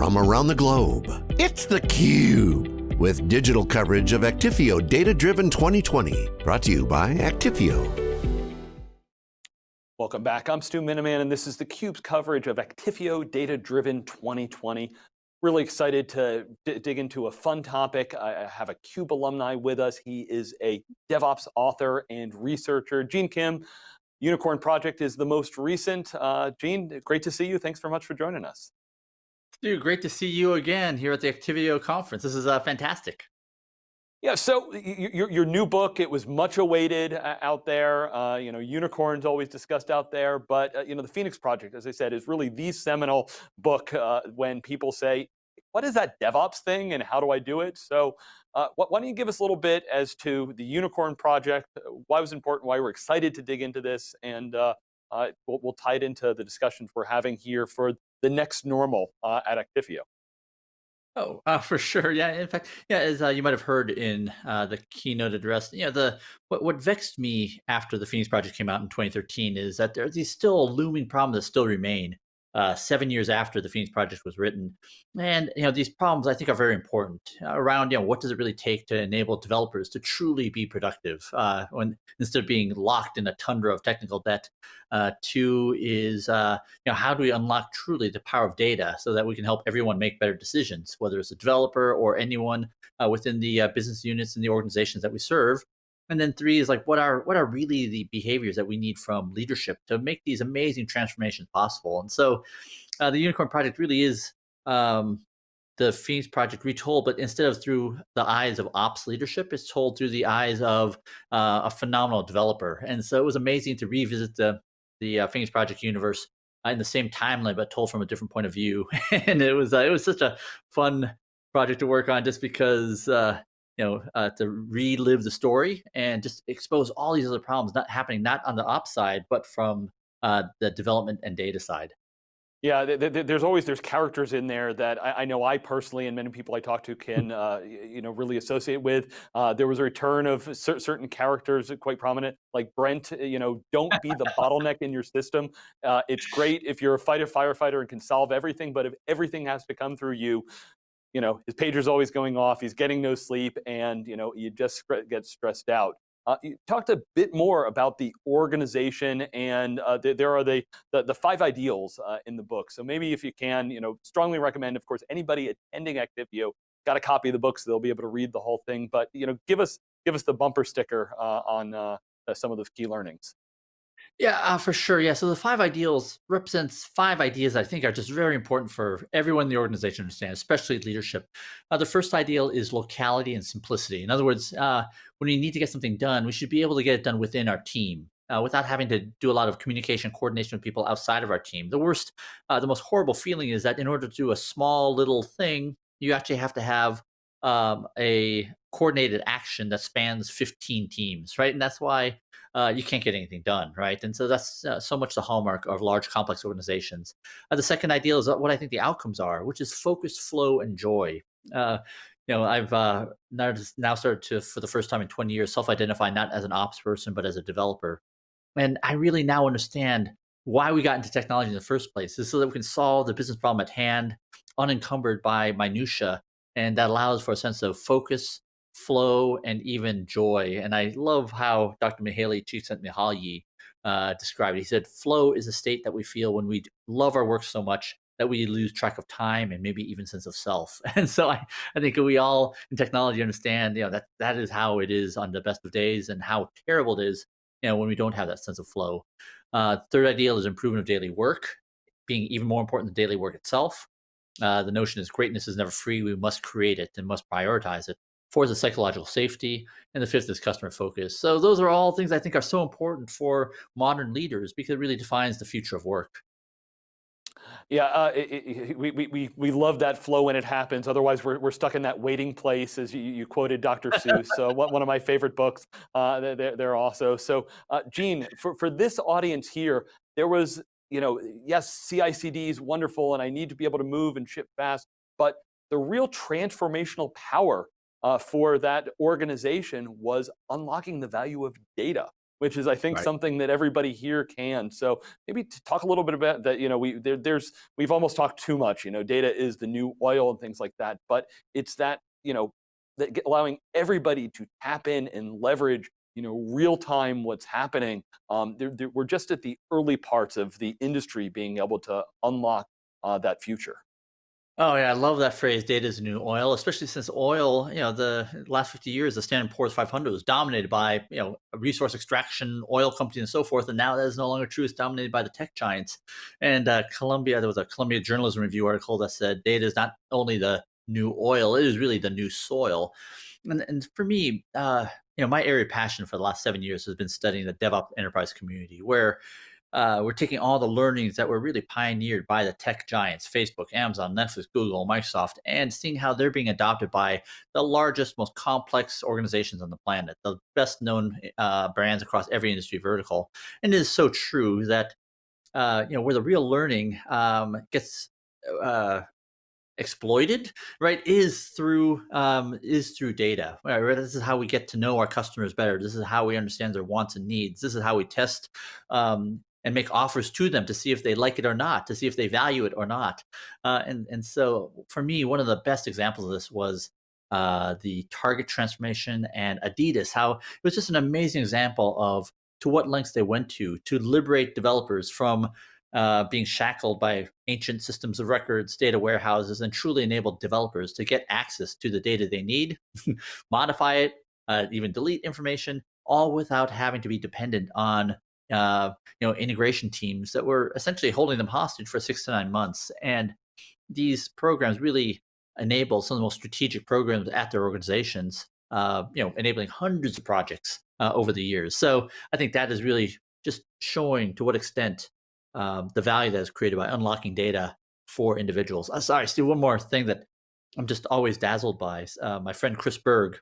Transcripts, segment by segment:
from around the globe. It's theCUBE, with digital coverage of Actifio Data Driven 2020. Brought to you by Actifio. Welcome back, I'm Stu Miniman, and this is theCUBE's coverage of Actifio Data Driven 2020. Really excited to dig into a fun topic. I have a CUBE alumni with us. He is a DevOps author and researcher. Gene Kim, Unicorn Project is the most recent. Uh, Gene, great to see you. Thanks very much for joining us. Dude, great to see you again here at the Actifio conference. This is uh, fantastic. Yeah, so your, your new book, it was much awaited uh, out there. Uh, you know, unicorns always discussed out there, but uh, you know, the Phoenix Project, as I said, is really the seminal book uh, when people say, what is that DevOps thing and how do I do it? So uh, why don't you give us a little bit as to the Unicorn Project, uh, why it was important, why we're excited to dig into this, and we'll, we'll, tie it into the discussions we're having here for the next normal at Actifio. Oh, uh, for sure. Yeah. In fact, yeah, as uh, you might have heard in uh, the keynote address, you know, the what, what vexed me after the Phoenix Project came out in 2013 is that there are these still looming problems that still remain uh, seven years after the Phoenix Project was written. And you know these problems I think are very important around you know what does it really take to enable developers to truly be productive uh, when instead of being locked in a tundra of technical debt. Uh, two is uh, you know how do we unlock truly the power of data so that we can help everyone make better decisions, whether it's a developer or anyone uh, within the uh, business units and the organizations that we serve. And then three is like, what are what are really the behaviors that we need from leadership to make these amazing transformations possible? And so, uh, the Unicorn Project really is um, the Phoenix Project retold, but instead of through the eyes of ops leadership, it's told through the eyes of uh, a phenomenal developer. And so it was amazing to revisit the the uh, Phoenix Project universe in the same timeline, but told from a different point of view. and it was uh, it was such a fun project to work on, just because uh, you know, uh, to relive the story and just expose all these other problems not happening not on the ops side, but from uh, the development and data side. Yeah, th th there's always there's characters in there that I, I, know I personally and many people I talk to can uh, you know really associate with. Uh, there was a return of cer certain characters quite prominent, like Brent. You know, don't be the bottleneck in your system. Uh, it's great if you're a fighter firefighter and can solve everything, but if everything has to come through you, you know, his pager's always going off, he's getting no sleep, and you know, you just get stressed out. Uh, you talked a bit more about the organization, and uh, th there are the, the, the five ideals uh, in the book. So maybe if you can, you know, strongly recommend, of course, anybody attending Actifio got a copy of the book, so they'll be able to read the whole thing. But you know, give us give us the bumper sticker uh, on uh, some of the key learnings. Yeah, uh, for sure. Yeah. So the five ideals represents five ideas I think are just very important for everyone in the organization to understand, especially leadership. Uh, the first ideal is locality and simplicity. In other words, uh, when we need to get something done, we should be able to get it done within our team. Uh, without having to do a lot of communication coordination with people outside of our team. The worst, uh, the most horrible feeling is that in order to do a small little thing, you actually have to have um, a coordinated action that spans 15 teams, right? And that's why uh, you can't get anything done, right? And so that's uh, so much the hallmark of large, complex organizations. Uh, the second ideal is what I think the outcomes are, which is focus, flow, and joy. Uh, you know, I've uh, now, now started to, for the first time in 20 years, self-identify not as an ops person, but as a developer. And I really now understand why we got into technology in the first place is so that we can solve the business problem at hand, unencumbered by minutia, and that allows for a sense of focus, flow, and even joy. And I love how Dr. Mihaly Csikszentmihalyi uh, described it. He said, flow is a state that we feel when we love our work so much that we lose track of time and maybe even sense of self. And so I, I think we all in technology understand, you know, that that is how it is on the best of days and how terrible it is, you know, when we don't have that sense of flow. Uh, third ideal is improvement of daily work, being even more important than daily work itself. Uh, the notion is greatness is never free. We must create it and must prioritize it. Fourth is psychological safety, and the fifth is customer focus. So those are all things I think are so important for modern leaders because it really defines the future of work. Yeah, uh, it, it, we, we, we love that flow when it happens. Otherwise, we're, we're stuck in that waiting place, as you, you quoted Dr. Seuss. So one, of my favorite books. Uh, they're, they're also. So, uh, Gene, for, for this audience here, there was, you know, yes, CI/CD is wonderful, and I need to be able to move and ship fast. But the real transformational power uh, for that organization was unlocking the value of data. which is I think Right. something that everybody here can. So maybe to talk a little bit about that. You know, we there, there's we've almost talked too much. You know, data is the new oil and things like that. But it's that you know that allowing everybody to tap in and leverage you know real time what's happening. Um, there- there- we're just at the early parts of the industry being able to unlock uh, that future. Oh yeah, I love that phrase. Data is new oil, especially since oil, you know, the last 50 years, the Standard Poor's 500 was dominated by, you know, resource extraction, oil companies, and so forth. And now that is no longer true. It's dominated by the tech giants. And uh, Columbia, there was a Columbia Journalism Review article that said data is not only the new oil, it is really the new soil. And, and for me, uh, you know, my area of passion for the last seven years has been studying the DevOps enterprise community, where uh, we're taking all the learnings that were really pioneered by the tech giants facebook amazon netflix google microsoft and seeing how they're being adopted by the largest most complex organizations on the planet the best known uh, brands across every industry vertical. And it is so true that uh, you know where the real learning um, gets uh, exploited right is through um, is through data right this is how we get to know our customers better. This is how we understand their wants and needs. This is how we test um, and make offers to them to see if they like it or not to see if they value it or not. Uh, and and so for me one of the best examples of this was uh, the target transformation and adidas how it was just an amazing example of to what lengths they went to to liberate developers from uh, being shackled by ancient systems of records, data warehouses, and truly enabled developers to get access to the data they need, modify it, uh, even delete information, all without having to be dependent on uh, you know integration teams that were essentially holding them hostage for six to nine months. And these programs really enable some of the most strategic programs at their organizations. Uh, you know, enabling hundreds of projects uh, over the years. So I think that is really just showing to what extent um, the value that is created by unlocking data for individuals. Uh, sorry, Steve, one more thing that I'm just always dazzled by. Uh, my friend Chris Bergh,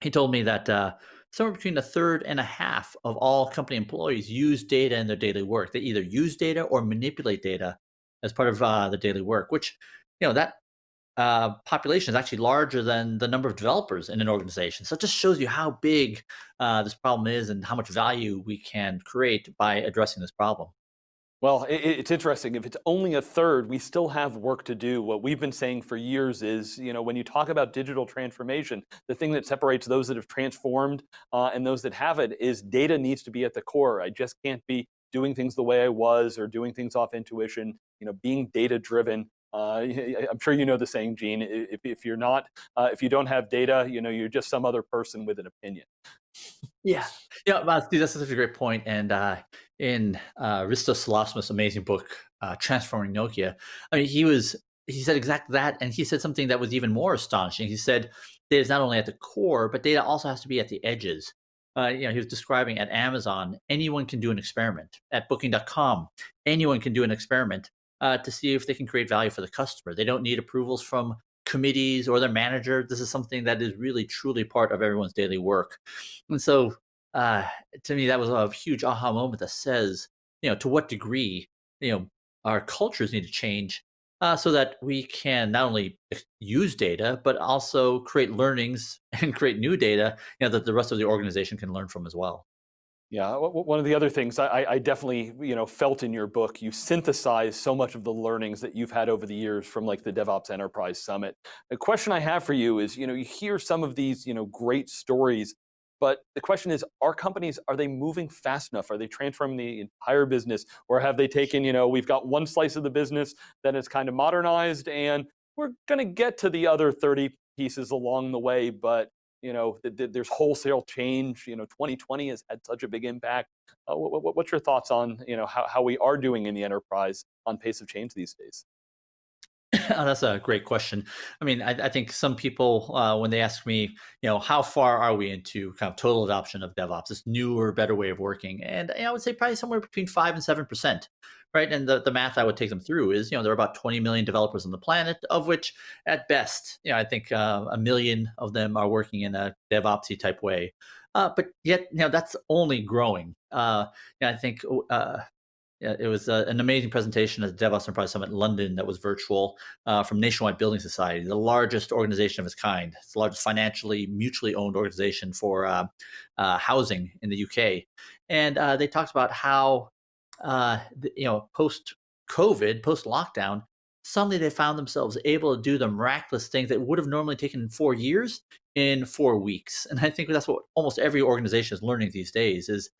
he told me that uh, somewhere between a third and a half of all company employees use data in their daily work. They either use data or manipulate data as part of uh, the daily work, which, you know, that uh, population is actually larger than the number of developers in an organization. So it just shows you how big uh, this problem is and how much value we can create by addressing this problem. Well, it, it's interesting. If it's only a third, we still have work to do. What we've been saying for years is, you know, when you talk about digital transformation, the thing that separates those that have transformed uh, and those that haven't is data needs to be at the core. I just can't be doing things the way I was or doing things off intuition. You know, being data driven. Uh, I'm sure you know the saying, Gene. If, if you're not, uh, if you don't have data, you know, you're just some other person with an opinion. Yeah, yeah, well, that's such a great point. And uh, in uh, Risto Siilasmaa's amazing book, uh, Transforming Nokia, I mean, he was he said exactly that, and he said something that was even more astonishing. He said data is not only at the core, but data also has to be at the edges. Uh, you know, he was describing at Amazon, anyone can do an experiment. At Booking.com, anyone can do an experiment uh, to see if they can create value for the customer. They don't need approvals from committees or their manager. This is something that is really truly part of everyone's daily work. And so uh, to me, that was a huge aha moment that says, you know, to what degree, you know, our cultures need to change uh, so that we can not only use data, but also create learnings and create new data, you know, that the rest of the organization can learn from as well. Yeah, one of the other things I, I, definitely you know felt in your book, you synthesize so much of the learnings that you've had over the years from like the DevOps Enterprise Summit. The question I have for you is, you know, you hear some of these you know great stories, but the question is, are companies are they moving fast enough? Are they transforming the entire business, or have they taken you know we've got one slice of the business that is kind of modernized, and we're going to get to the other 30 pieces along the way, but you know, th th there's wholesale change. You know, 2020 has had such a big impact. Uh, what, what's your thoughts on, you know, how, how we are doing in the enterprise on pace of change these days? oh, that's a great question. I mean, I, I think some people, uh, when they ask me, you know, how far are we into kind of total adoption of DevOps, this newer, better way of working? And I would say probably somewhere between five and seven percent, right? And the, the math I would take them through is, you know, there are about 20 million developers on the planet, of which, at best, you know, I think uh, a million of them are working in a DevOpsy type way. Uh, but yet, you know, that's only growing. Uh, I think uh, yeah, it was uh, an amazing presentation at the DevOps Enterprise Summit in London that was virtual uh, from Nationwide Building Society, the largest organization of its kind. It's the largest financially mutually owned organization for uh, uh housing in the UK. And uh, they talked about how, uh, you know, post COVID, post lockdown, suddenly they found themselves able to do the miraculous things that would have normally taken four years in four weeks. And I think that's what almost every organization is learning these days is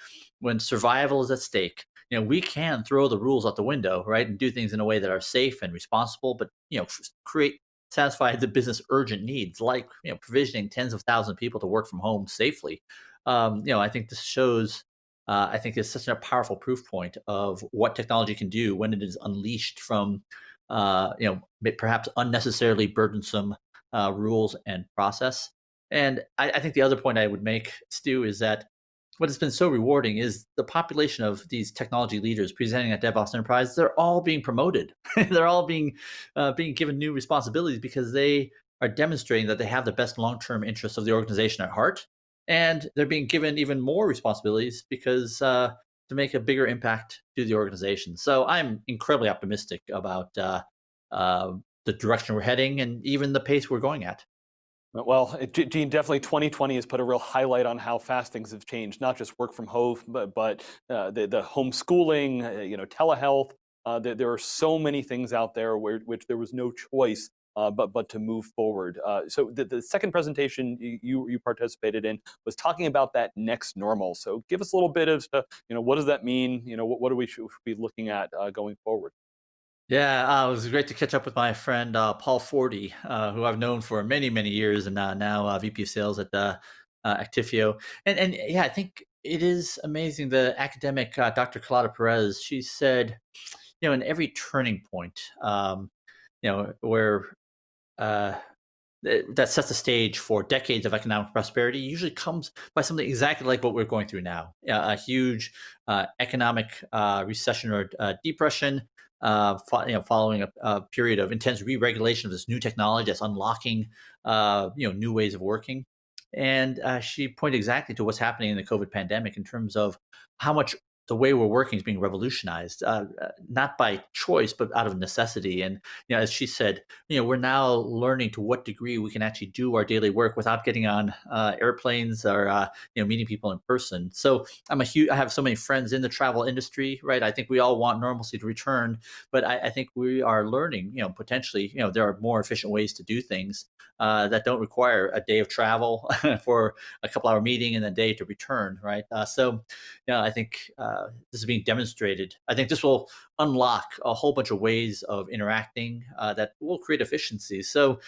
when survival is at stake, you know, we can throw the rules out the window, right, and do things in a way that are safe and responsible, but you know, create satisfy the business urgent needs, like you know, provisioning tens of thousands of people to work from home safely. Um, you know, I think this shows. Uh, I think it's such a powerful proof point of what technology can do when it is unleashed from, uh, you know, perhaps unnecessarily burdensome uh, rules and process. And I, I think the other point I would make, Stu, is that what has been so rewarding is the population of these technology leaders presenting at DevOps Enterprise. They're all being promoted. they're all being uh, being given new responsibilities because they are demonstrating that they have the best long-term interests of the organization at heart, and they're being given even more responsibilities because uh, to make a bigger impact to the organization. So I'm incredibly optimistic about uh, uh the direction we're heading and even the pace we're going at. Well, Gene, definitely 2020 has put a real highlight on how fast things have changed, not just work from home, but, but uh, the, the homeschooling, uh, you know, telehealth. Uh, there, there, are so many things out there where, which there was no choice uh, but, but to move forward. Uh, so the, the second presentation you, you participated in was talking about that next normal. So give us a little bit of, you know, what does that mean? You know, what, what do we should be looking at uh, going forward? Yeah, uh, it was great to catch up with my friend uh, Paul Forte, uh, who I've known for many, many years, and uh, now uh, VP of Sales at uh, Actifio. And and yeah, I think it is amazing. The academic Dr. Carlota Perez, she said, you know, in every turning point, um, you know, where that sets the stage for decades of economic prosperity usually comes by something exactly like what we're going through now a huge uh, economic uh, recession or uh, depression uh, fo- you know, following a, a, period of intense re-regulation of this new technology that's unlocking, uh, you know, new ways of working. And uh, she pointed exactly to what's happening in the COVID pandemic in terms of how much the way we're working is being revolutionized, uh, uh, not by choice, but out of necessity. And you know, as she said, you know, we're now learning to what degree we can actually do our daily work without getting on uh, airplanes or uh, you know meeting people in person. So I'm a huge. I have so many friends in the travel industry, right? I think we all want normalcy to return, but I, I think we are learning. You know, potentially, you know, there are more efficient ways to do things uh, that don't require a day of travel for a couple hour meeting and a day to return, right? Uh, so, yeah, I think uh, this is being demonstrated. I think this will unlock a whole bunch of ways of interacting uh, that will create efficiencies. So,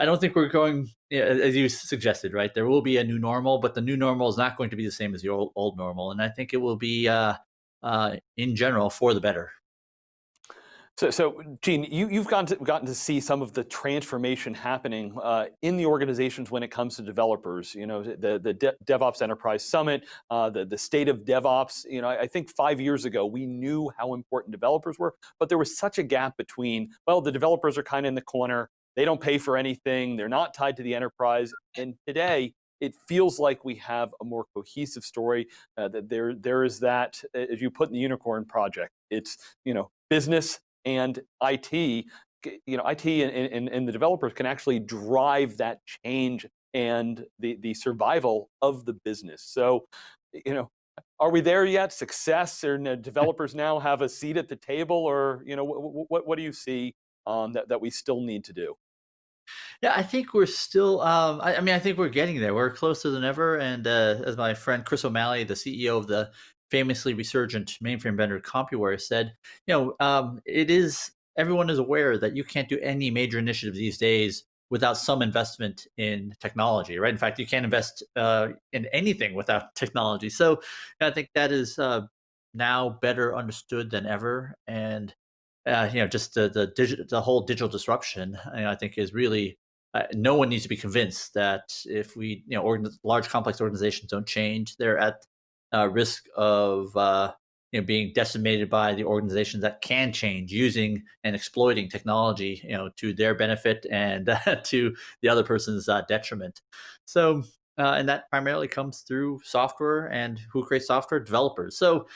I don't think we're going, as you suggested, right? There will be a new normal, but the new normal is not going to be the same as the old, old normal, and I think it will be, uh, uh, in general, for the better. So, so Gene, you, you've gotten to, gotten to see some of the transformation happening uh, in the organizations when it comes to developers. You know, the the De DevOps Enterprise Summit, uh, the the state of DevOps. You know, I, I think five years ago we knew how important developers were, but there was such a gap between. Well, the developers are kind of in the corner. They don't pay for anything. They're not tied to the enterprise. And today, it feels like we have a more cohesive story. Uh, that there there is that, as you put in the Unicorn Project. It's you know business and IT, you know, IT and, and, and the developers can actually drive that change and the, the survival of the business. So, you know, are we there yet? Success or developers now have a seat at the table or, you know, what, what, what do you see um, that, that we still need to do? Yeah, I think we're still. Um, I, I, mean, I think we're getting there. We're closer than ever. And uh, as my friend Chris O'Malley, the CEO of the famously resurgent mainframe vendor Compuware said, you know, um, it is everyone is aware that you can't do any major initiative these days without some investment in technology, right? In fact, you can't invest uh, in anything without technology. So I think that is uh, now better understood than ever, and uh, you know, just the the, digi- the whole digital disruption, I think, is really. Uh, no one needs to be convinced that if we, you know, organ- large complex organizations don't change, they're at uh, risk of uh, you know being decimated by the organizations that can change using and exploiting technology you know to their benefit and uh, to the other person's uh, detriment. So uh, and that primarily comes through software and who creates software? Developers. So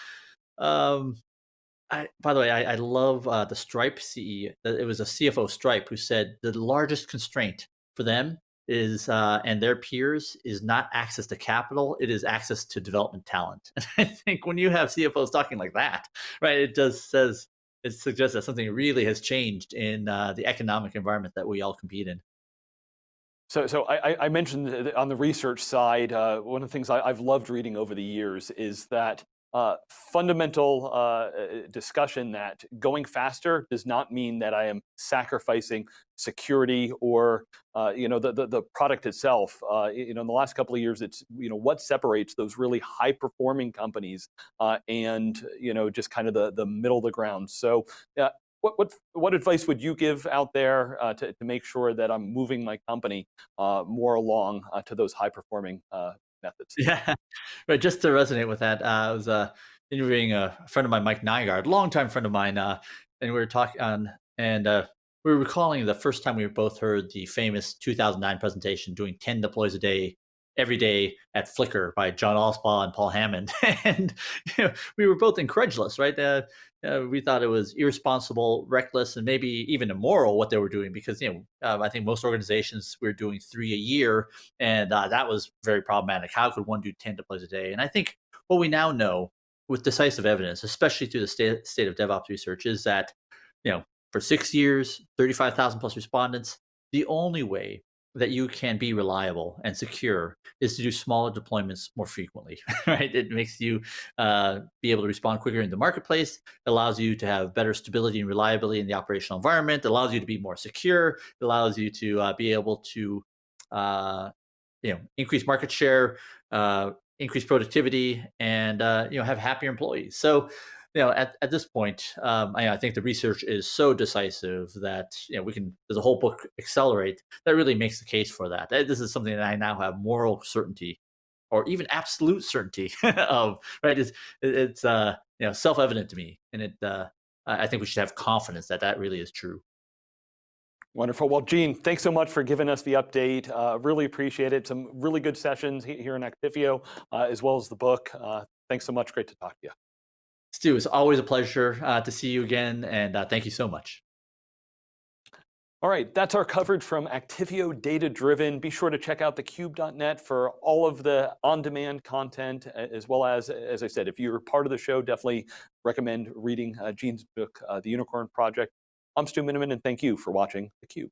um, I, by the way, I, I love uh, the Stripe CE. It was a CFO Stripe who said the largest constraint for them is uh, and their peers is not access to capital; it is access to development talent. And I think when you have CFOs talking like that, right, it does says it suggests that something really has changed in uh, the economic environment that we all compete in. So, so I, I mentioned on the research side, uh, one of the things I, have loved reading over the years is that uh, fundamental uh, uh, discussion that going faster does not mean that I am sacrificing security or uh, you know the, the, the product itself. Uh, you know, in the last couple of years, it's you know what separates those really high performing companies uh, and you know just kind of the the middle of the ground. So. what, what, what advice would you give out there to, to make sure that I'm moving my company more along to those high performing methods. Yeah, right. Just to resonate with that, uh, I was uh, interviewing a friend of mine, Mike Nygard, longtime friend of mine, uh, and we were talking on, and uh, we were recalling the first time we both heard the famous 2009 presentation doing 10 deploys a day every day at Flickr by John Allspaw and Paul Hammond. and you know, we were both incredulous, right? Uh, uh, we thought it was irresponsible, reckless, and maybe even immoral what they were doing because, you know, uh, I think most organizations were doing three a year, and uh, that was very problematic. How could one do 10 deploys a day? And I think what we now know with decisive evidence, especially through the state, state of DevOps research, is that, you know, for six years, 35,000 plus respondents, the only way that you can be reliable and secure is to do smaller deployments more frequently, right? It makes you uh, be able to respond quicker in the marketplace, allows you to have better stability and reliability in the operational environment, allows you to be more secure, allows you to uh, be able to uh, you know, increase market share, uh, increase productivity, and uh, you know, have happier employees. So you know, at, at this point, um, I, I, think the research is so decisive that you know we can. There's a whole book, Accelerate, that really makes the case for that. This is something that I now have moral certainty, or even absolute certainty of. Right? It's it's uh, you know self evident to me, and it. Uh, I think we should have confidence that that really is true. Wonderful. Well, Gene, thanks so much for giving us the update. Uh, really appreciate it. Some really good sessions here in Actifio, uh, as well as the book. Uh, thanks so much. Great to talk to you. Stu, it's always a pleasure uh, to see you again, and uh, thank you so much. All right, that's our coverage from Actifio Data Driven. Be sure to check out thecube.net for all of the on-demand content, as well as, as I said, if you're part of the show, definitely recommend reading uh, Gene's book, uh, The Unicorn Project. I'm Stu Miniman, and thank you for watching theCUBE.